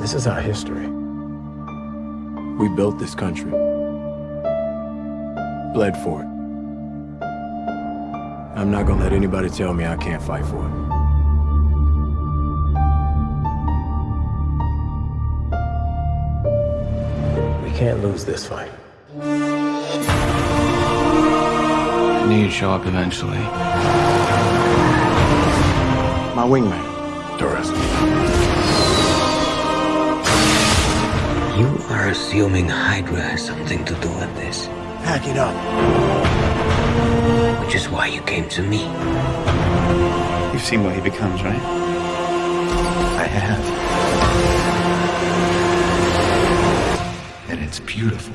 This is our history. We built this country. Bled for it. I'm not gonna let anybody tell me I can't fight for it. We can't lose this fight. I knew you'd show up eventually. My wingman, Torres. You are assuming Hydra has something to do with this, Pack it up. which is why you came to me. You've seen what he becomes, right? I have. And it's beautiful.